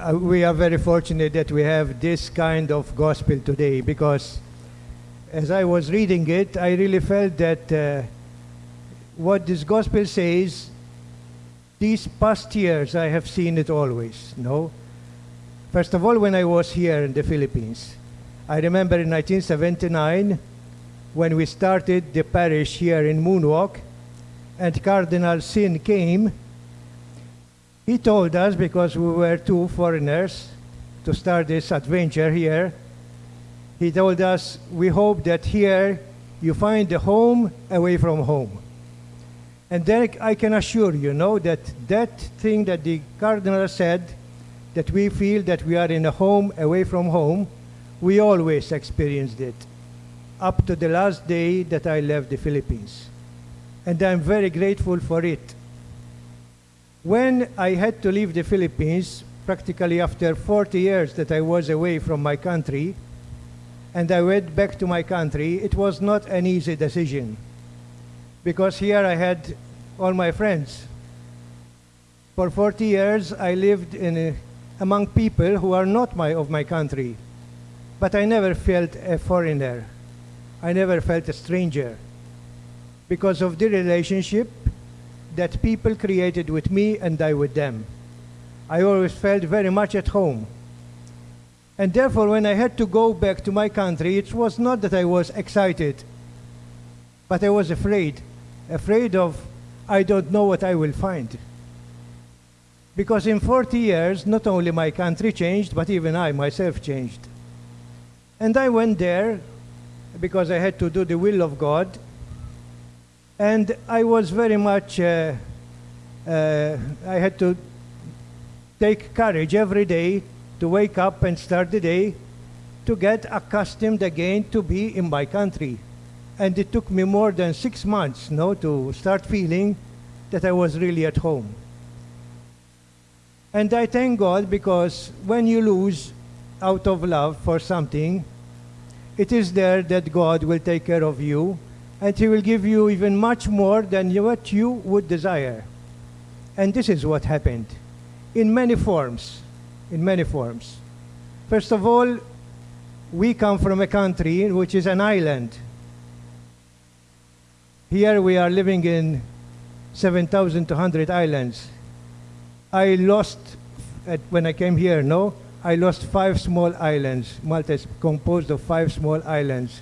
uh, we are very fortunate that we have this kind of gospel today because as I was reading it, I really felt that uh, what this gospel says, these past years I have seen it always. No? First of all, when I was here in the Philippines, I remember in 1979 when we started the parish here in Moonwalk and Cardinal Sin came he told us, because we were two foreigners, to start this adventure here, he told us, we hope that here you find a home away from home. And then I can assure you, know, that that thing that the cardinal said, that we feel that we are in a home away from home, we always experienced it up to the last day that I left the Philippines. And I'm very grateful for it. When I had to leave the Philippines, practically after 40 years that I was away from my country, and I went back to my country, it was not an easy decision. Because here I had all my friends. For 40 years, I lived in a, among people who are not my, of my country. But I never felt a foreigner. I never felt a stranger. Because of the relationship that people created with me and I with them. I always felt very much at home. And therefore, when I had to go back to my country, it was not that I was excited, but I was afraid. Afraid of, I don't know what I will find. Because in 40 years, not only my country changed, but even I myself changed. And I went there because I had to do the will of God and I was very much, uh, uh, I had to take courage every day to wake up and start the day to get accustomed again to be in my country. And it took me more than six months no, to start feeling that I was really at home. And I thank God because when you lose out of love for something, it is there that God will take care of you and he will give you even much more than what you would desire. And this is what happened in many forms. In many forms. First of all, we come from a country which is an island. Here we are living in 7,200 islands. I lost, when I came here, no? I lost five small islands. Malta is composed of five small islands.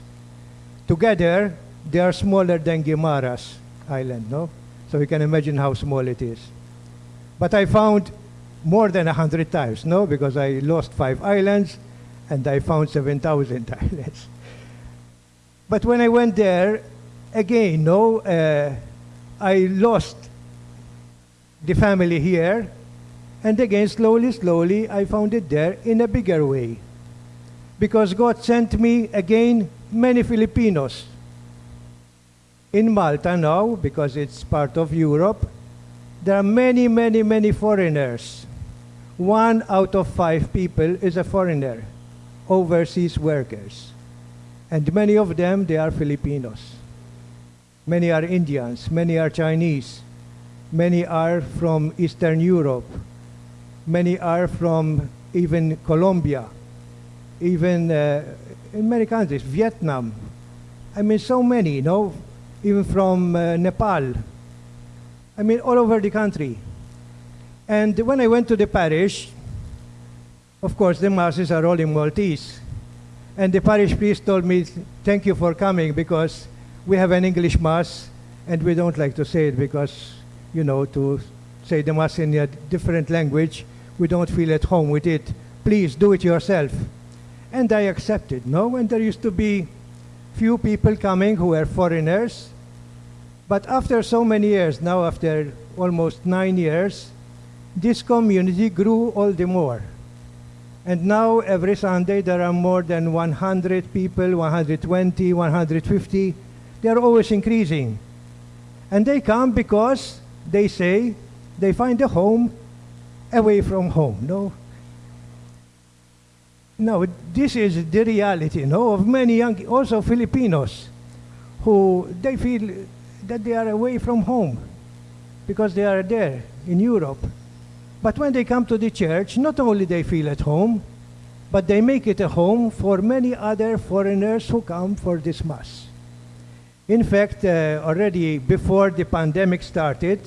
Together, they are smaller than Guimaras Island, no? So you can imagine how small it is. But I found more than 100 times, no? Because I lost five islands and I found 7,000 islands. But when I went there, again, no, uh, I lost the family here, and again, slowly, slowly, I found it there in a bigger way. Because God sent me again many Filipinos in Malta now, because it's part of Europe, there are many, many, many foreigners. One out of five people is a foreigner, overseas workers. And many of them, they are Filipinos. Many are Indians, many are Chinese, many are from Eastern Europe, many are from even Colombia, even uh, in many countries, Vietnam. I mean, so many, you know, even from uh, Nepal. I mean, all over the country. And when I went to the parish, of course, the masses are all in Maltese. And the parish priest told me, thank you for coming because we have an English mass and we don't like to say it because, you know, to say the mass in a different language, we don't feel at home with it. Please do it yourself. And I accepted, no? And there used to be few people coming who were foreigners. But after so many years, now after almost nine years, this community grew all the more. And now every Sunday there are more than 100 people, 120, 150. They are always increasing. And they come because they say they find a home away from home. No, no, this is the reality, no, of many young, also Filipinos, who they feel that they are away from home because they are there in Europe. But when they come to the church, not only they feel at home, but they make it a home for many other foreigners who come for this Mass. In fact, uh, already before the pandemic started,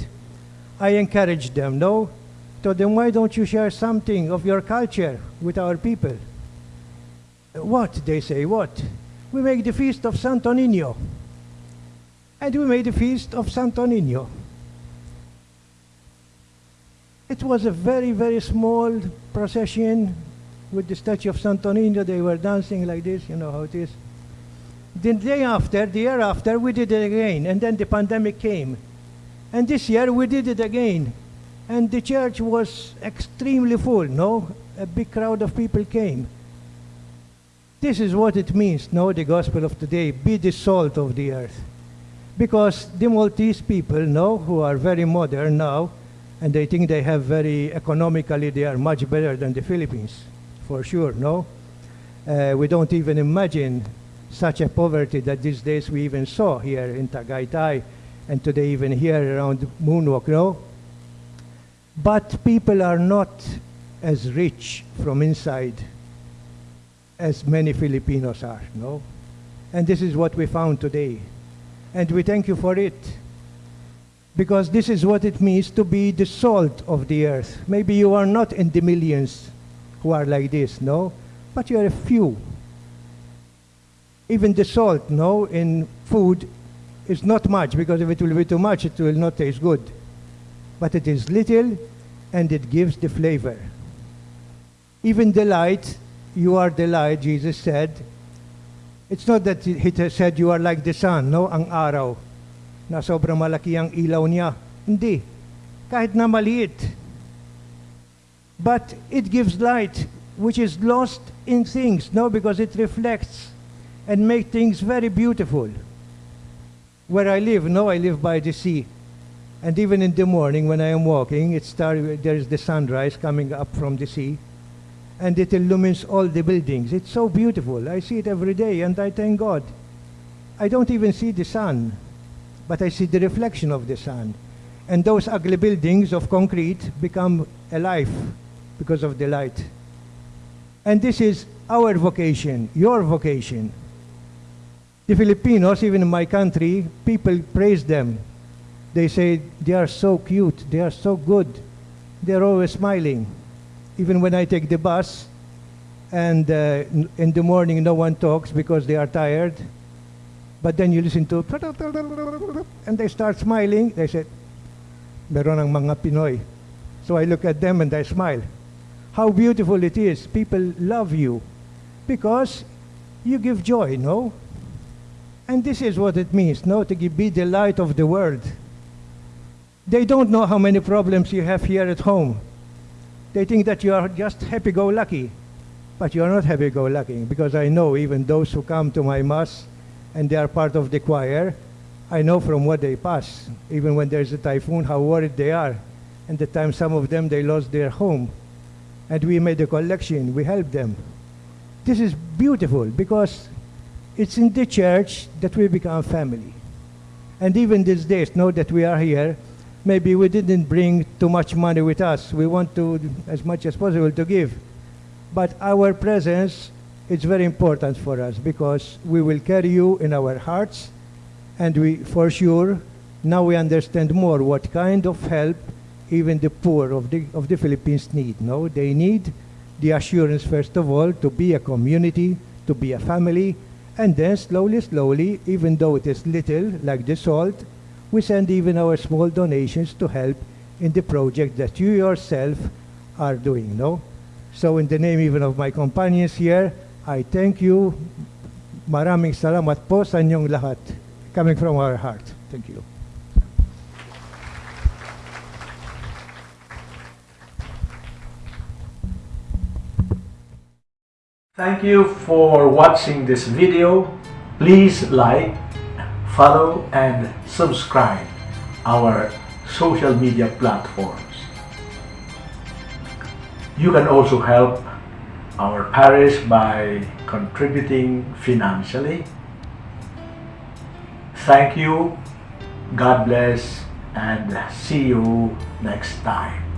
I encouraged them, no? Told them, why don't you share something of your culture with our people? What? They say, what? We make the feast of Santo Niño. And we made the feast of Santo Niño. It was a very, very small procession with the statue of Santo Niño. They were dancing like this, you know how it is. The day after, the year after, we did it again, and then the pandemic came. And this year we did it again. And the church was extremely full, no? A big crowd of people came. This is what it means, no, the gospel of today, be the salt of the earth. Because the Maltese people, no, who are very modern now, and they think they have very, economically, they are much better than the Philippines, for sure, no? Uh, we don't even imagine such a poverty that these days we even saw here in Tagaytay and today even here around Moonwalk, no? But people are not as rich from inside as many Filipinos are, no? And this is what we found today. And we thank you for it. Because this is what it means to be the salt of the earth. Maybe you are not in the millions who are like this, no? But you are a few even the salt, no, in food is not much because if it will be too much, it will not taste good. But it is little and it gives the flavor. Even the light, you are the light, Jesus said. It's not that he said you are like the sun, no, ang araw, na sobrang malaki ang ilaw niya. Hindi. Kahit na maliit. But it gives light, which is lost in things, no, because it reflects and makes things very beautiful. Where I live, no, I live by the sea. And even in the morning when I am walking, it start, there is the sunrise coming up from the sea. And it illumines all the buildings. It's so beautiful. I see it every day and I thank God. I don't even see the sun, but I see the reflection of the sun. And those ugly buildings of concrete become alive because of the light. And this is our vocation, your vocation. The Filipinos, even in my country, people praise them. They say they are so cute, they are so good, they're always smiling. Even when I take the bus and uh, in the morning no one talks because they are tired, but then you listen to and they start smiling, they say, meron ang mga Pinoy. So I look at them and I smile. How beautiful it is. People love you because you give joy, no? And this is what it means, no, to be the light of the world. They don't know how many problems you have here at home. They think that you are just happy-go-lucky. But you are not happy-go-lucky, because I know even those who come to my mass and they are part of the choir, I know from what they pass, even when there's a typhoon, how worried they are. And the time some of them, they lost their home. And we made a collection, we helped them. This is beautiful because it's in the church that we become family. And even these days, know that we are here, maybe we didn't bring too much money with us. We want to, as much as possible, to give. But our presence is very important for us because we will carry you in our hearts and we, for sure, now we understand more what kind of help even the poor of the, of the Philippines need. No, they need the assurance, first of all, to be a community, to be a family, and then slowly, slowly, even though it is little, like the salt, we send even our small donations to help in the project that you yourself are doing, no? So in the name even of my companions here, I thank you. Maraming salamat po sa inyong lahat. Coming from our heart. Thank you. Thank you for watching this video. Please like, follow and subscribe our social media platforms. You can also help our parish by contributing financially. Thank you, God bless, and see you next time.